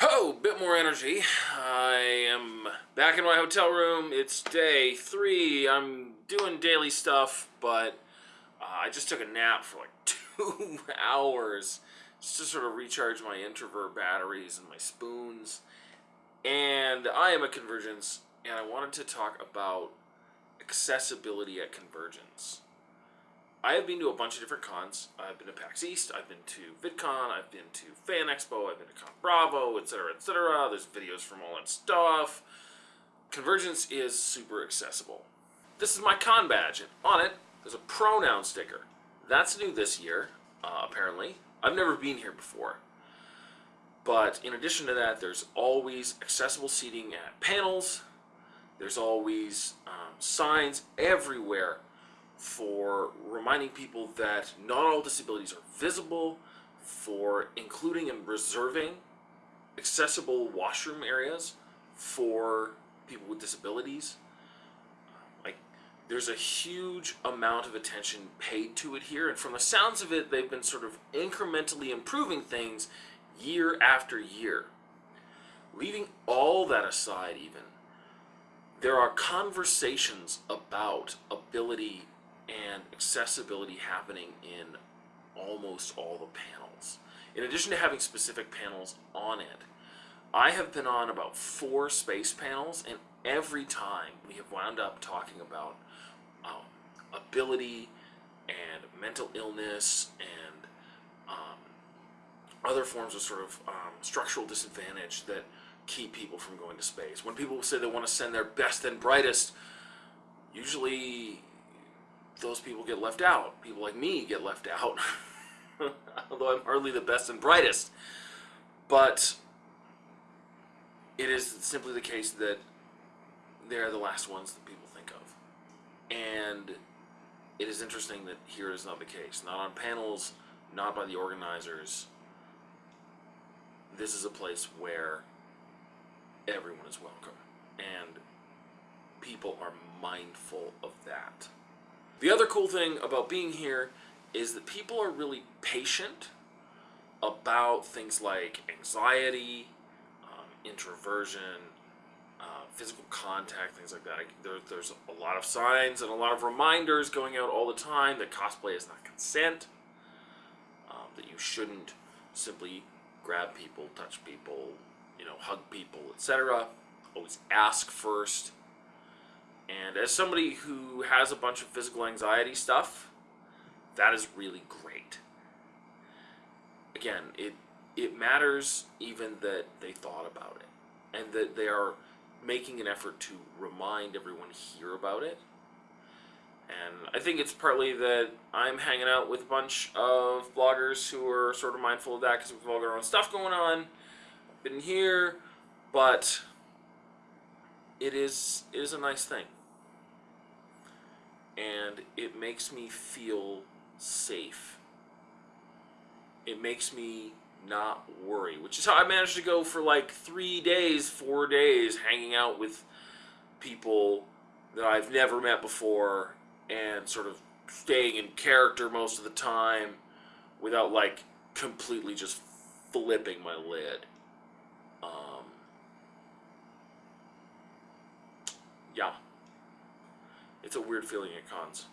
Oh, bit more energy. I am back in my hotel room. It's day three. I'm doing daily stuff, but uh, I just took a nap for like two hours just to sort of recharge my introvert batteries and my spoons. And I am a Convergence, and I wanted to talk about accessibility at Convergence. I have been to a bunch of different cons. I've been to PAX East, I've been to VidCon, I've been to Fan Expo, I've been to Con Bravo, etc., etc. There's videos from all that stuff. Convergence is super accessible. This is my con badge, and on it, there's a pronoun sticker. That's new this year, uh, apparently. I've never been here before. But in addition to that, there's always accessible seating at panels. There's always um, signs everywhere for reminding people that not all disabilities are visible, for including and reserving accessible washroom areas for people with disabilities. Like, there's a huge amount of attention paid to it here, and from the sounds of it, they've been sort of incrementally improving things year after year. Leaving all that aside, even, there are conversations about ability and accessibility happening in almost all the panels. In addition to having specific panels on it, I have been on about four space panels, and every time we have wound up talking about um, ability and mental illness and um, other forms of sort of um, structural disadvantage that keep people from going to space. When people say they want to send their best and brightest, usually those people get left out. People like me get left out, although I'm hardly the best and brightest. But it is simply the case that they're the last ones that people think of. And it is interesting that here is not the case. Not on panels, not by the organizers. This is a place where everyone is welcome. And people are mindful of that. The other cool thing about being here is that people are really patient about things like anxiety, um, introversion, uh, physical contact, things like that. There, there's a lot of signs and a lot of reminders going out all the time that cosplay is not consent, um, that you shouldn't simply grab people, touch people, you know, hug people, etc. Always ask first. And as somebody who has a bunch of physical anxiety stuff, that is really great. Again, it it matters even that they thought about it and that they are making an effort to remind everyone here about it. And I think it's partly that I'm hanging out with a bunch of bloggers who are sort of mindful of that because we've all got our own stuff going on. Been here, but it is it is a nice thing and it makes me feel safe. It makes me not worry, which is how I managed to go for like three days, four days, hanging out with people that I've never met before and sort of staying in character most of the time without like completely just flipping my lid. Um, yeah. It's a weird feeling at cons.